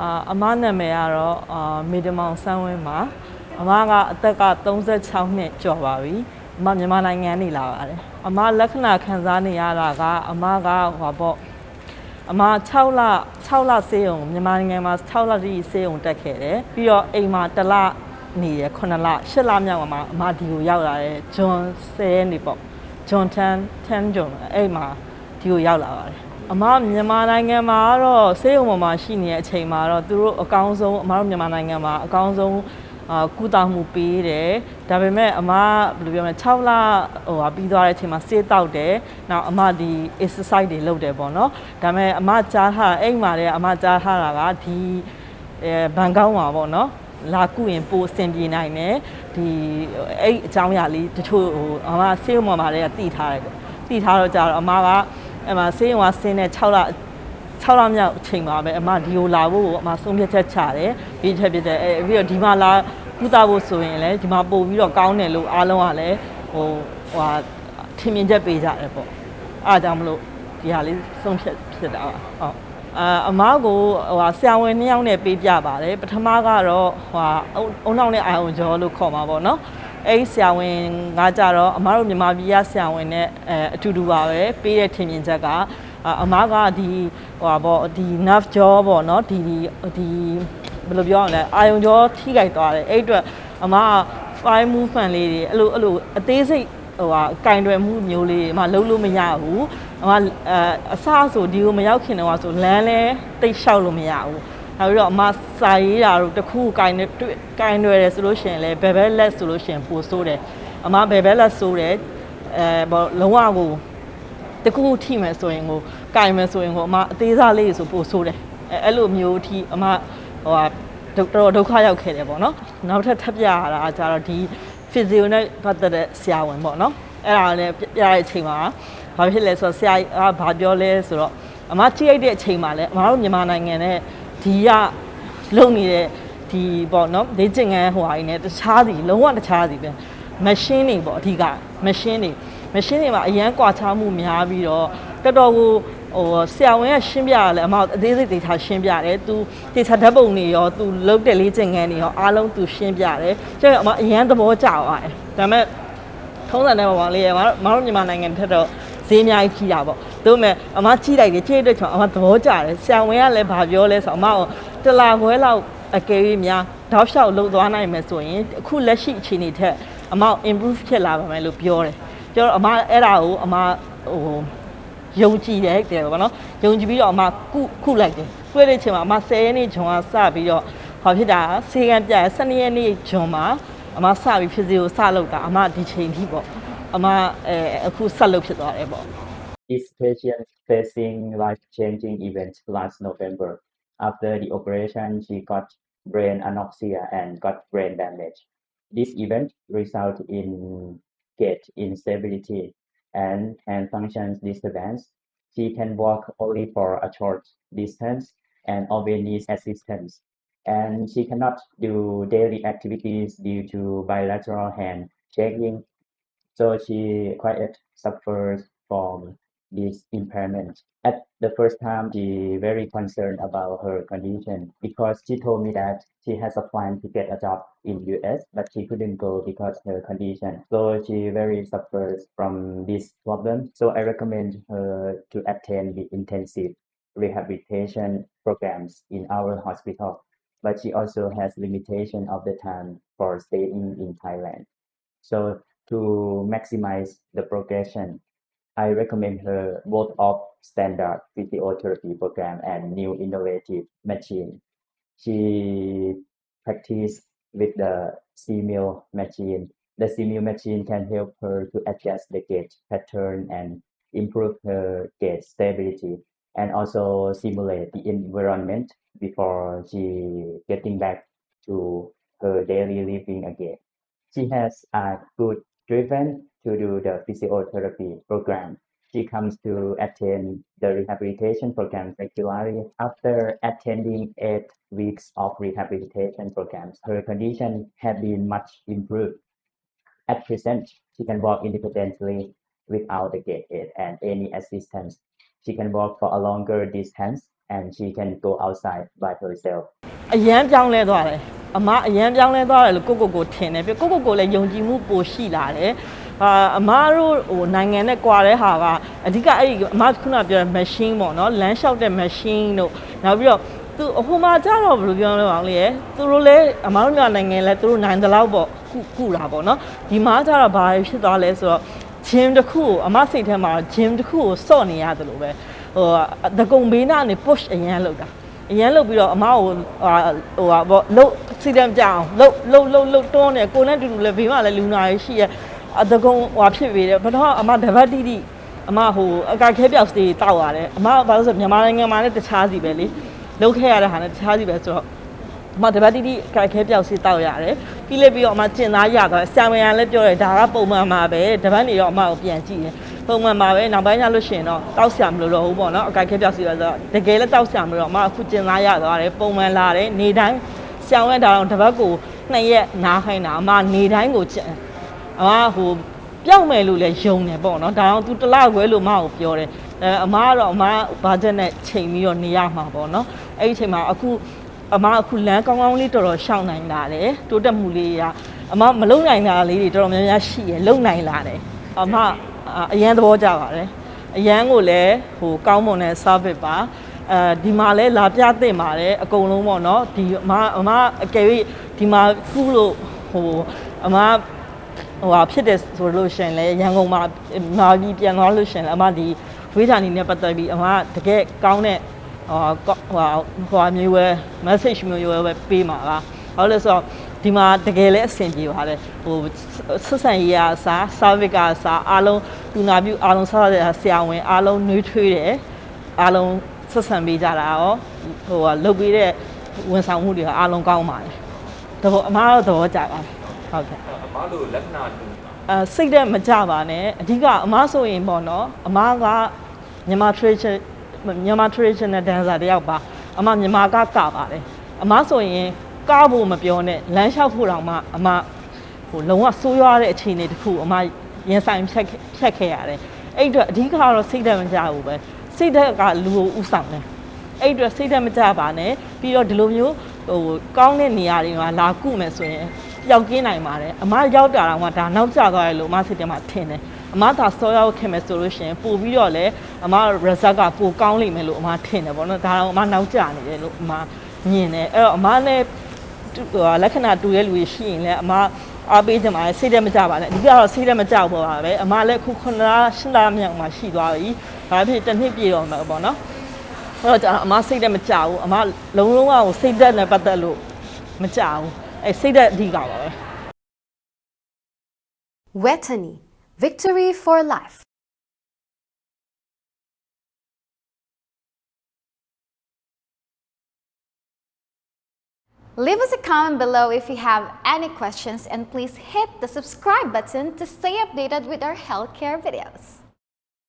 အာအမနာမည်ကတော့အာမေတမောင်စန်းဝင်းပါအမကအသက်က36နှစ်ကျော်ပါပြီအမမြန်မာနိုင်ငံနေလာပါတယ်အမလက္ခဏာခံစားနေရတာကအမကဟောပေါ့အမ6လ6လဆေးရုံမြန်မာနိုင်ငံမှာ6လတိဆေးရုံတက်ခဲ့တယ်ပြီးတော့အိမ်မှာတစ်လနေရ9လ10လမြောက်မှာအမဒီကိုရောက်လာတယ်ဂျွန်10ရက်နေပေါ့ဂျွန်10 10ဂျွန်အဲ့မှာဒီကိုရောက်လာပါတယ် အမမြန်မာနိုင်ငံမှာကတော့ဆေးရုံပေါ်မှာရှိနေတဲ့အချိန်မှာတော့သူတို့အကောင်းဆုံးအမတို့မြန်မာနိုင်ငံမှာအကောင်းဆုံးအာကုသမှုပေးတယ်ဒါပေမဲ့အမဘယ်လိုပြောမလဲ6လဟိုဟာပြီးသွားတဲ့အချိန်မှာဆေးတောက်တယ်နောက်အမဒီ exercise တွေလုပ်တယ်ပေါ့နော်ဒါပေမဲ့အမကြားထားအိမ်မှာလည်းအမကြားထားတာကဒီအဲဘန်ကောက်မှာပေါ့နော်လာကုရင်ပိုအဆင်ပြေနိုင်တယ်ဒီအဲ့အကြောင်းအရာလေးတချို့ဟိုအမဆေးရုံပေါ်မှာလည်းတည်ထားတယ်ပေါ့တည်ထားတော့ကြာတော့အမက အဲ့မှာဆေးရုံကဆင်းတဲ့6လ6လမြောက်အချိန်မှာပဲအမဒီကိုလာဖို့ကိုအမဆုံးဖြတ်ချက်ချတယ်ပြီးထက်ပြတဲ့အဲပြီးတော့ဒီမှာလာကုသဖို့ဆိုရင်လည်းဒီမှာပို့ပြီးတော့ကောင်းတယ်လို့အားလုံးကလည်းဟိုဟိုဟာထင်မြင်ချက်ပေးကြတယ်ပေါ့အားကြောင့်မလို့ဒီဟာလေးဆုံးဖြတ်ဖြစ်တာပါဟုတ်အာအမားကိုဟိုဟာဆရာဝန်နှစ်ယောက်နဲ့ပေးပြပါတယ်ပထမကတော့ဟိုဟာအုံနောက်နဲ့အာယုံကျော်လို့ခေါ်မှာပေါ့နော် အဲ့ဒီဆရာဝန်ကကြတော့အမားတို့မြန်မာပြည်ကဆရာဝန်နဲ့အဲအတူတူပါပဲပေးတဲ့ထင်မြင်ချက်ကအာအမားကဒီဟိုပါပေါ့ဒီ nerve jaw ပေါ့နော်ဒီဒီဒီဘယ်လိုပြောရမလဲအာယုံကြောထိခိုက်သွားတယ်အဲ့အတွက်အမားက fine movement လေးတွေအဲ့လိုအဲ့လိုအသေးစိတ်ဟိုဟာကင်တွယ်မှုမျိုးလေးတွေအမလုံးလို့မရဘူးအမအဲအစဆိုဒီကိုမရောက်ခင်တော့ဆိုလမ်းလဲတိတ်လျှောက်လို့မရဘူး နောက်ပြီးတော့အမစာရေးတာတို့တစ်ခုကင်တွေ့ကင်တွယ်တယ်ဆိုလို့ရှိရင်လည်းဘယ်ဘက်လက်ဆိုလို့ရှိရင်ပိုဆိုးတယ်အမဘယ်ဘက်လက်ဆိုးတယ်အဲဘောလုံးဝကိုတခုခုထိမယ်ဆိုရင်ကိုကင်မယ်ဆိုရင်ကိုအမအသေးစားလေးဆိုပိုဆိုးတယ်အဲအဲ့လိုမျိုးအထိအမဟိုဟာတော်တော်ဒုက္ခရောက်ခဲ့တယ်ပေါ့နော်နောက်ထပ်ထပ်ပြရတာကကြတော့ဒီ physio နဲ့ပတ်သက်တဲ့ဆရာဝန်ပေါ့နော်အဲ့ဒါလည်းပြရတဲ့အချိန်မှာဘာဖြစ်လဲဆိုတော့ဆရာကဘာပြောလဲဆိုတော့အမကြည့်လိုက်တဲ့အချိန်မှာလည်းအမတို့မြန်မာနိုင်ငံနဲ့ ဒီကလုံနေတဲ့ဒီပေါ့နော်ဒေးကျင်ငန်းဟိုဟာကြီးနဲ့တခြားစီလုံးဝတခြားစီပဲ machine တွေပေါ့အဓိက machine တွေ machine တွေမှာအရန်ကွာခြားမှုများပြီးတော့တော်တော်ကိုဟိုဆရာဝန်ကရှင်းပြရလဲအမအသေးစိတ်ဒေတာရှင်းပြတယ်သူဒေတာဓာတ်ပုံတွေရောသူလုတ်တဲ့လေးကျင်ငန်းတွေရောအားလုံးသူရှင်းပြတယ်ကျတော့အမအရန်သဘောကျသွားတယ်ဒါပေမဲ့ထုံးစံတဲ့ပုံလေးရမမတို့မြန်မာနိုင်ငံထက်တော့ဈေးအများကြီးကြီးတာပေါ့ ဒါပေမဲ့အမကြီးလိုက်တယ်ကြီးတဲ့ချက်အမသဘောကျတယ်ဆရာဝန်ကလည်းဘာပြောလဲဆိုတော့အမကတလာခွဲလောက်အကယ်၍များတောက်လျှောက်လှုပ်သွားနိုင်မယ်ဆိုရင်အခုလက်ရှိအခြေအနေထက်အမ improve ဖြစ်လာပါမယ်လို့ပြောတယ်ပြောတော့အမအဲ့ဒါကိုအမဟိုယုံကြည်တယ်တဲ့ပေါ့နော်ယုံကြည်ပြီးတော့အမကုခုလိုက်တယ်တွေ့တဲ့အချိန်မှာအမ10ရက်နေ့ဂျွန်ကစပြီးတော့ဟောဖြစ်တာစေကံပြ12ရက်နေ့ဂျွန်မှာအမစပြီးဖြည့်စီကိုစလုပ်တာအမဒီချိန်ထိပေါ့အမအဲအခုဆက်လုပ်ဖြစ်သွားတယ်ပေါ့ This patient facing life-changing event last November. After the operation, she got brain anoxia and got brain damage. This event resulted in gait instability and hand functions disturbance. She can walk only for a short distance and always needs assistance. And she cannot do daily activities due to bilateral hand shaking so she quite suffers from this impairment. At the first time, she very concerned about her condition because she told me that she has a plan to get a job in US, but she couldn't go because her condition. So she very suffers from this problem. So I recommend her to attend the intensive rehabilitation programs in our hospital. But she also has limitation of the time for staying in Thailand. So to maximize the progression, I recommend her both of standard physiotherapy program and new innovative machine. She practice with the C-mill machine. The C-mill machine can help her to adjust the gait pattern and improve her gait stability and also simulate the environment before she getting back to her daily living again she has a good driven to do the physiotherapy program. She comes to attend the rehabilitation program regularly. After attending eight weeks of rehabilitation programs, her condition had been much improved. At present, she can walk independently without the gait aid and any assistance. She can walk for a longer distance and she can go outside by herself. အရန်ပြောင်းလဲသွားတယ် အမအရန်ပြောင်းလဲသွားတယ်လို့ကိုကိုကိုထင်တယ်ပြကိုကိုကိုလည်းယုံကြည်မှုပိုရှိလာတယ်အာအမတို့ဟိုနိုင်ငံနဲ့ကွာတဲ့ဟာကအဓိကအဲ့ဒီအမခုနပြောတဲ့ machine ပေါ့နော်လမ်းလျှောက်တဲ့ machine တို့နောက်ပြီးတော့သူအဟိုမှာကြတော့ဘယ်လိုပြောလဲအောင်လေသူတို့လည်းအမတို့မြန်မာနိုင်ငံလည်းသူတို့နိုင်တဲ့လောက်ပေါ့ကုကုတာပေါ့နော်ဒီမှာကြတော့ဘာဖြစ်သွားလဲဆိုတော့ gym တစ်ခုကိုအမစိတ်ထဲမှာ gym တစ်ခုကိုစော့နေရတယ်လို့ပဲဟိုတကုံဘေးနာနေ push အရန်လောက်တာအရင်လုတ်ပြီးတော့အမကိုဟာဟိုဟာပေါ့လုတ် စီတံကြအောင်လုတ်လုတ်လုတ်လုတ်တွန်းနေကိုနဲ့တူတူလည်းဘေးမှာလည်းလူနာရရှိရဲ့အတကုံဟွာဖြစ်ပေတယ်ဘယ်တော့အမတပတ်တိတိအမဟိုအကခဲပြောက်စတေးတောက်ရတယ်အမဘာလို့ဆိုမြန်မာနိုင်ငံမှာလည်းတခြားစီပဲလေလုတ်ခဲ့ရတဲ့ဟာနဲ့တခြားစီပဲဆိုတော့အမတပတ်တိတိအကခဲပြောက်စီတောက်ရတယ်ပြီးလေပြီးတော့အမကျင်သားရသွားဆံမရန်လည်းပြောတယ်ဒါကပုံမှန်မှာပဲတပတ်နေတော့အမကိုပြန်ကြည့်တယ်ပုံမှန်မှာပဲနောက်ပိုင်းကျလို့ရှိရင်တော့တောက်ဆရာမလို့တော့ဘူးပေါ့နော်အကခဲပြောက်စီပဲဆိုတော့တကယ်လည်းတောက်ဆရာမလို့တော့အမအခုကျင်သားရသွားတယ်ပုံမှန်လာတယ်နေတိုင်း ဆံဝဲတာတော့တပတ်ကိုနှစ်ရက်နားခိုင်းတာအမနေတိုင်းကိုကျင်အမဟိုပြောက်မယ်လို့လည်းယုံတယ်ပေါ့နော်ဒါတော့ तू တစ်လခွဲလို့မကိုပြောတယ်အဲအမကတော့အမဘာချက်နဲ့ချိန်ပြီးတော့နေရမှာပေါ့နော်အဲ့ဒီချိန်မှာအခုအမအခုလမ်းကောင်းကောင်းလေးတော်တော်ရှောင်နိုင်လာတယ်တိုးတက်မှုလေးကအမမလုံနိုင်တာလေးတွေတော်တော်များများရှိရလုံနိုင်လာတယ်အမအရန်သဘောကျပါတယ်အရန်ကိုလည်းဟိုကောင်းမွန်တဲ့ service ပါ အဲဒီမှာလဲလာပြသင့်ပါတယ်အကုန်လုံးပေါ့နော်ဒီအမအမအကယ်၍ဒီမှာခုလို့ဟိုအမဟိုဟာဖြစ်တယ်ဆိုလို့ရှိရင်လည်းရန်ကုန်မှာမာပြီးပြန်သွားလို့ရှိရင်လည်းအမဒီဝေးဌာနီနဲ့ပတ်သက်ပြီးအမတကယ်ကောင်းတဲ့ဟိုဟိုဟိုမျိုးပဲ message မျိုးပဲပေးမှာပါဘာလို့လဲဆိုတော့ဒီမှာတကယ်လည်းအဆင်ပြေပါတယ်ဟိုဆက်ဆံရေးအစား service ကအစားအားလုံးတူနာပြုအားလုံးဆက်ရတဲ့ဆရာဝန်အားလုံးနှွေးထွေးတယ်အားလုံး ဆက်ဆံပေးကြတာရောဟိုကလုပ်ပေးတဲ့ဝန်ဆောင်မှုတွေကအားလုံးကောင်းပါတယ်တဘောအမားတော့သဘောကျပါတယ်ဟုတ်ကဲ့အမားတို့လက္ခဏာတူအဲစိတ်တဲ့မကြပါနဲ့အဓိကအမားဆိုရင်ပေါ့နော်အမားကမြန်မာ tradition မြန်မာ traditional dancer တယောက်ပါအမမြန်မာကကပါတယ်အမားဆိုရင်ကားဖို့မပြောနဲ့လမ်းလျှောက်ဖို့တောင်မှအမဟိုလုံးဝဆိုးရွားတဲ့အခြေအနေတစ်ခုအမရင်ဆိုင်ဖြတ်ဖြတ်ခဲ့ရတယ်အဲ့အတွက်အဓိကကတော့စိတ်သက်မကြဘူးပဲ စိတ်သက်ကလူကိုဥဆောင်တယ်အဲ့အတွက်စိတ်သက်မကြပါနဲ့ပြီးတော့ဒီလိုမျိုးဟိုကောင်းတဲ့နေရာတွေမှာလာကုမယ်ဆိုရင်ပျောက်ကင်းနိုင်ပါတယ်အမရောက်တာတော့မှဒါနောက်ကျသွားတယ်လို့အမစိတ်ထဲမှာထင်တယ်အမသာစောရောက်ခင်မယ်ဆိုလို့ရှိရင်ပို့ပြီးတော့လည်းအမ result ကပိုကောင်းလိမ့်မယ်လို့အမထင်တယ်ပေါ့နော်ဒါတော့အမနောက်ကျနေတယ်လို့အမမြင်တယ်အဲ့တော့အမလည်းဟိုလက္ခဏာတူရဲ့လူတွေရှိရင်လည်းအမအားပေးကြမှာစိတ်ထဲမကြပါနဲ့အဓိကတော့စိတ်ထဲမကြောက်ပါပဲအမလည်းခု9လ10လမြောက်မှာရှိသွားပြီ ဒါဖြစ်တစ်နှစ်ပြည့်တော့မှာပေါ့နော်အဲ့တော့ကြာအမစိတ်ထဲမကြောက်ဘူးအမလုံးလုံးအောင်စိတ်သက်နဲ့ပတ်သက်လို့မကြောက်ဘူးအဲစိတ်သက်အဓိကပါပဲ Wetany, victory for life. Leave us a comment below if you have any questions and please hit the subscribe button to stay updated with our healthcare videos.